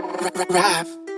Rap.